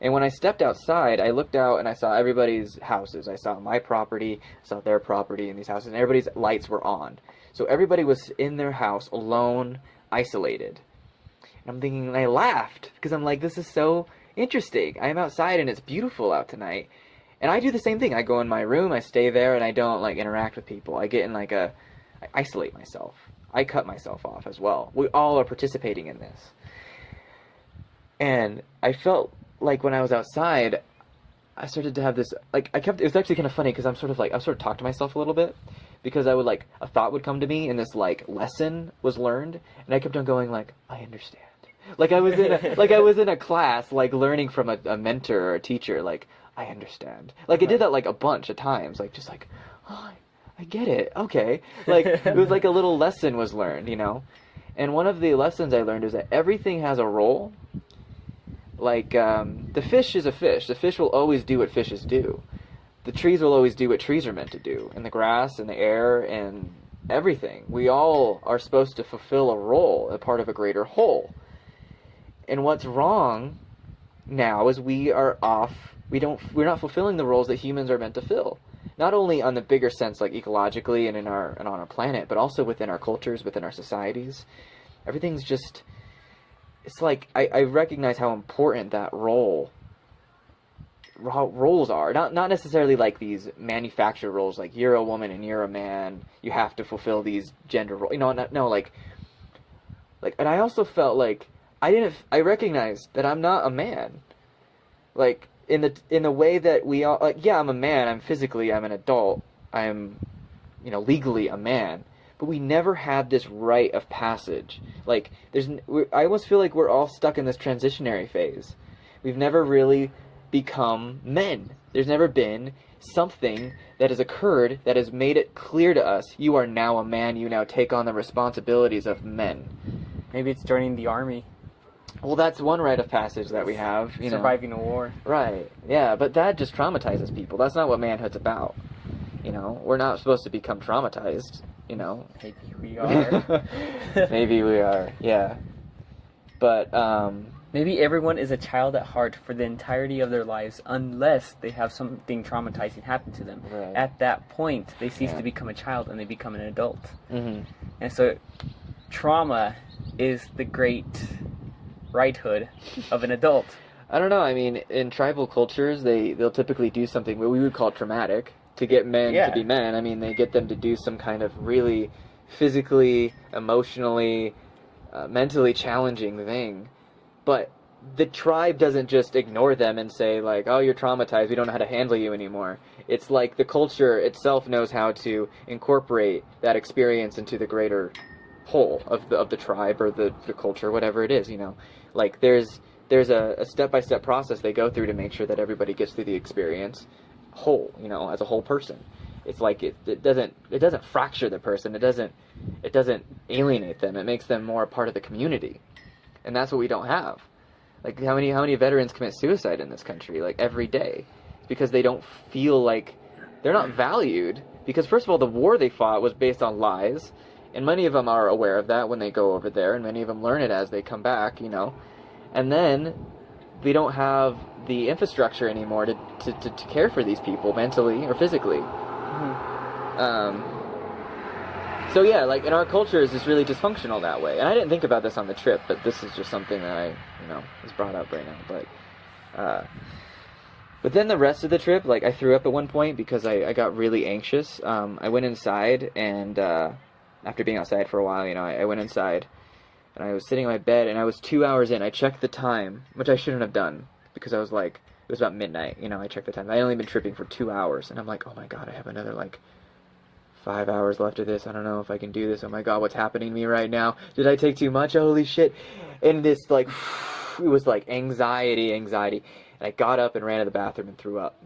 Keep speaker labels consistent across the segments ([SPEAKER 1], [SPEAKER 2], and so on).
[SPEAKER 1] And when I stepped outside, I looked out and I saw everybody's houses. I saw my property, saw their property in these houses, and everybody's lights were on. So everybody was in their house alone, isolated. And I'm thinking, and I laughed because I'm like, this is so interesting. I'm outside and it's beautiful out tonight. And I do the same thing. I go in my room, I stay there, and I don't like interact with people. I get in like a, I isolate myself. I cut myself off as well. We all are participating in this. And I felt like when I was outside, I started to have this like I kept it was actually kind of funny because I'm sort of like I sort of talked to myself a little bit because I would like a thought would come to me and this like lesson was learned and I kept on going like I understand. Like I was in a like I was in a class like learning from a, a mentor or a teacher like I understand. Like I did that like a bunch of times like just like oh, I, I get it. Okay. Like it was like a little lesson was learned you know? And one of the lessons I learned is that everything has a role like um, the fish is a fish. The fish will always do what fishes do. The trees will always do what trees are meant to do, and the grass and the air and everything. We all are supposed to fulfill a role, a part of a greater whole. And what's wrong now is we are off. We don't. We're not fulfilling the roles that humans are meant to fill. Not only on the bigger sense, like ecologically and in our and on our planet, but also within our cultures, within our societies. Everything's just it's like I, I recognize how important that role how roles are. Not not necessarily like these manufactured roles like you're a woman and you're a man you have to fulfill these gender roles you know not, no like like and I also felt like I didn't I recognized that I'm not a man. Like in the in the way that we all like yeah I'm a man I'm physically I'm an adult I'm you know legally a man but we never had this rite of passage. Like, there's, I almost feel like we're all stuck in this transitionary phase. We've never really become men. There's never been something that has occurred that has made it clear to us you are now a man, you now take on the responsibilities of men.
[SPEAKER 2] Maybe it's joining the army.
[SPEAKER 1] Well, that's one rite of passage that we have. You
[SPEAKER 2] Surviving
[SPEAKER 1] know.
[SPEAKER 2] a war.
[SPEAKER 1] Right. Yeah, but that just traumatizes people. That's not what manhood's about. You know, we're not supposed to become traumatized you know.
[SPEAKER 2] Maybe we are.
[SPEAKER 1] Maybe we are, yeah. But, um...
[SPEAKER 2] Maybe everyone is a child at heart for the entirety of their lives unless they have something traumatizing happen to them.
[SPEAKER 1] Right.
[SPEAKER 2] At that point, they cease
[SPEAKER 1] yeah.
[SPEAKER 2] to become a child and they become an adult.
[SPEAKER 1] Mm-hmm.
[SPEAKER 2] And so, trauma is the great righthood of an adult.
[SPEAKER 1] I don't know. I mean, in tribal cultures, they they'll typically do something what we would call traumatic, to get men
[SPEAKER 2] yeah.
[SPEAKER 1] to be men. I mean, they get them to do some kind of really physically, emotionally, uh, mentally challenging thing. But the tribe doesn't just ignore them and say like, "Oh, you're traumatized. We don't know how to handle you anymore." It's like the culture itself knows how to incorporate that experience into the greater whole of the of the tribe or the, the culture, whatever it is. You know, like there's there's a, a step-by-step process they go through to make sure that everybody gets through the experience whole, you know, as a whole person. It's like it, it doesn't it doesn't fracture the person. It doesn't it doesn't alienate them. It makes them more a part of the community, and that's what we don't have. Like how many how many veterans commit suicide in this country like every day because they don't feel like they're not valued because first of all the war they fought was based on lies and many of them are aware of that when they go over there and many of them learn it as they come back you know and then we don't have the infrastructure anymore to, to, to, to care for these people mentally or physically. Mm-hmm. Um, so yeah, like in our culture is just really dysfunctional that way. And I didn't think about this on the trip, but this is just something that I, you know, was brought up right now. But, uh, but then the rest of the trip, like I threw up at one point because I, I got really anxious. Um, I went inside and, uh, after being outside for a while, you know, I, I went inside and I was sitting in my bed and I was two hours in. I checked the time, which I shouldn't have done because I was like, it was about midnight. You know, I checked the time. I only been tripping for two hours, and I'm like, oh my god, I have another like five hours left of this. I don't know if I can do this. Oh my god, what's happening to me right now? Did I take too much? Holy shit! And this like, it was like anxiety, anxiety. And I got up and ran to the bathroom and threw up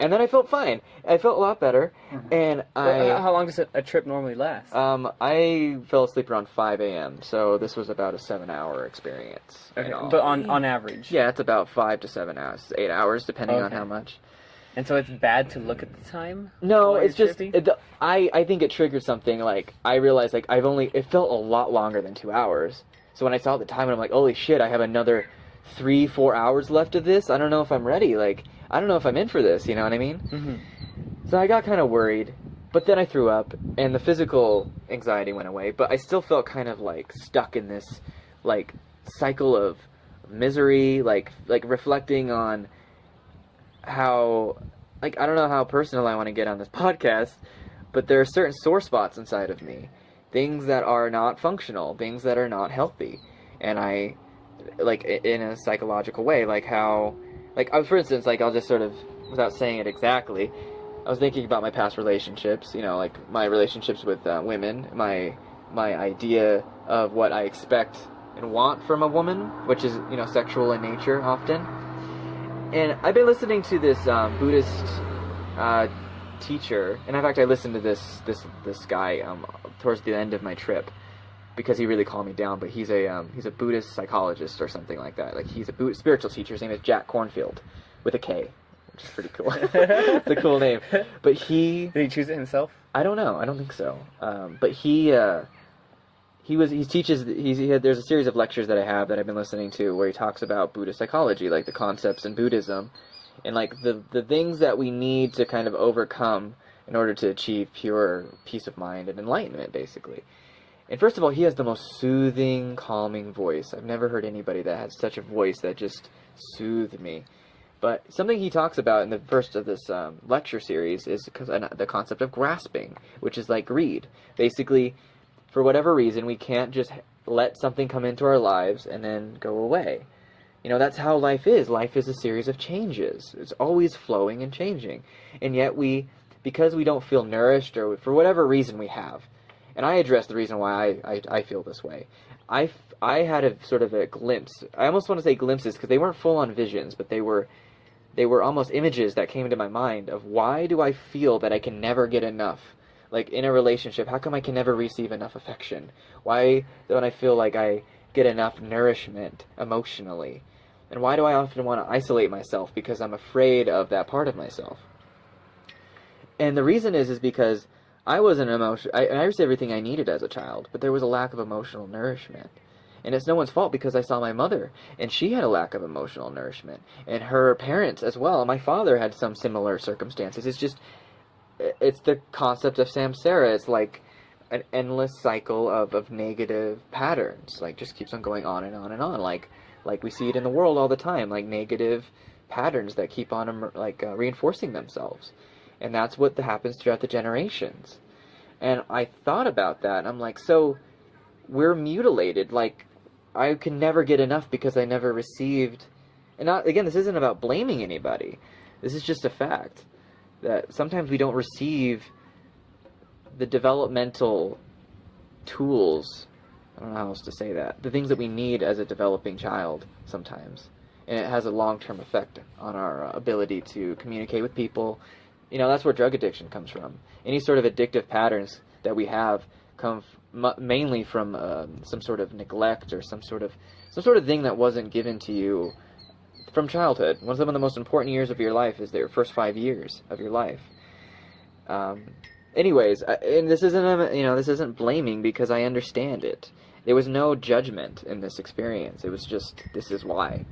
[SPEAKER 1] and then I felt fine. I felt a lot better, mm-hmm. and I.
[SPEAKER 2] how long does a trip normally last?
[SPEAKER 1] Um, I fell asleep around five a.m. So this was about a seven-hour experience.
[SPEAKER 2] Okay, but on on average.
[SPEAKER 1] Yeah, it's about five to seven hours, eight hours, depending okay. on how much.
[SPEAKER 2] And so it's bad to look at the time.
[SPEAKER 1] No, it's just it, I I think it triggered something. Like I realized like I've only it felt a lot longer than two hours. So when I saw the time, I'm like, holy shit, I have another three, four hours left of this. I don't know if I'm ready. Like, I don't know if I'm in for this. You know what I mean?
[SPEAKER 2] hmm
[SPEAKER 1] So I got kind of worried, but then I threw up, and the physical anxiety went away. But I still felt kind of like stuck in this, like, cycle of misery, like, like reflecting on how, like, I don't know how personal I want to get on this podcast, but there are certain sore spots inside of me, things that are not functional, things that are not healthy, and I, like, in a psychological way, like how, like, uh, for instance, like I'll just sort of, without saying it exactly. I was thinking about my past relationships, you know, like my relationships with uh, women, my my idea of what I expect and want from a woman, which is you know sexual in nature often. And I've been listening to this um, Buddhist uh, teacher, and in fact, I listened to this this this guy um, towards the end of my trip because he really calmed me down. But he's a um, he's a Buddhist psychologist or something like that. Like he's a Buddha, spiritual teacher. His name is Jack Kornfield with a K, which is pretty cool. it's a cool name. But he
[SPEAKER 2] Did he choose it himself?
[SPEAKER 1] I don't know. I don't think so. Um, but he uh, he was he teaches he's, he had, there's a series of lectures that I have that I've been listening to where he talks about Buddhist psychology, like the concepts in Buddhism, and like the the things that we need to kind of overcome in order to achieve pure peace of mind and enlightenment, basically. And first of all, he has the most soothing, calming voice. I've never heard anybody that has such a voice that just soothed me. But something he talks about in the first of this um, lecture series is because the concept of grasping, which is like greed. Basically, for whatever reason, we can't just let something come into our lives and then go away. You know, that's how life is. Life is a series of changes. It's always flowing and changing. And yet we, because we don't feel nourished or for whatever reason we have, and I address the reason why I, I, I feel this way. I, I had a sort of a glimpse. I almost want to say glimpses because they weren't full on visions, but they were they were almost images that came into my mind of why do I feel that I can never get enough? Like in a relationship, how come I can never receive enough affection? Why don't I feel like I get enough nourishment emotionally? And why do I often want to isolate myself because I'm afraid of that part of myself? And the reason is is because I wasn't emotion. I, I received everything I needed as a child, but there was a lack of emotional nourishment. And it's no one's fault because I saw my mother, and she had a lack of emotional nourishment, and her parents as well. My father had some similar circumstances. It's just, it's the concept of samsara. It's like an endless cycle of, of negative patterns. Like just keeps on going on and on and on. Like like we see it in the world all the time. Like negative patterns that keep on like uh, reinforcing themselves, and that's what happens throughout the generations. And I thought about that, I'm like, so we're mutilated. Like I can never get enough because I never received. And not, again, this isn't about blaming anybody. This is just a fact that sometimes we don't receive the developmental tools. I don't know how else to say that. The things that we need as a developing child sometimes. And it has a long term effect on our uh, ability to communicate with people. You know, that's where drug addiction comes from. Any sort of addictive patterns that we have come mainly from um, some sort of neglect or some sort of some sort of thing that wasn't given to you from childhood. One of the most important years of your life is their first five years of your life. Um, anyways, I, and this isn't a, you know this isn't blaming because I understand it. There was no judgment in this experience. It was just this is why.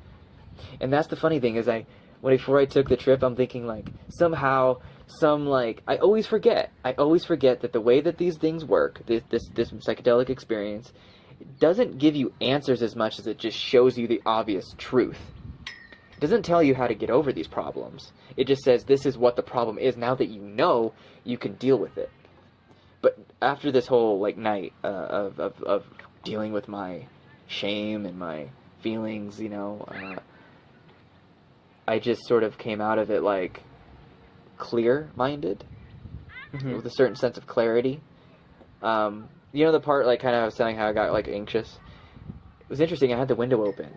[SPEAKER 1] And that's the funny thing is I when before I took the trip, I'm thinking like somehow some like I always forget. I always forget that the way that these things work, this this, this psychedelic experience, doesn't give you answers as much as it just shows you the obvious truth. It doesn't tell you how to get over these problems. It just says this is what the problem is. Now that you know, you can deal with it. But after this whole like night uh, of, of of dealing with my shame and my feelings, you know, uh, I just sort of came out of it like clear-minded
[SPEAKER 2] Mhm.
[SPEAKER 1] with a certain sense of clarity. Um, you know the part like kind of I was saying how I got like anxious. It was interesting. I had the window open,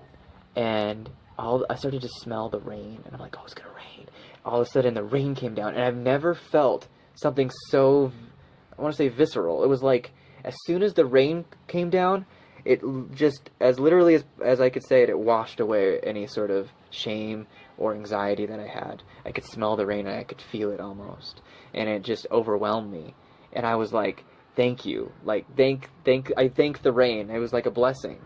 [SPEAKER 1] and all I started to smell the rain, and I'm like, oh, it's gonna rain. All of a sudden, the rain came down, and I've never felt something so I want to say visceral. It was like as soon as the rain came down, it just as literally as as I could say it, it washed away any sort of shame or anxiety that I had. I could smell the rain and I could feel it almost, and it just overwhelmed me. And I was like, "Thank you, like thank thank I thank the rain. It was like a blessing."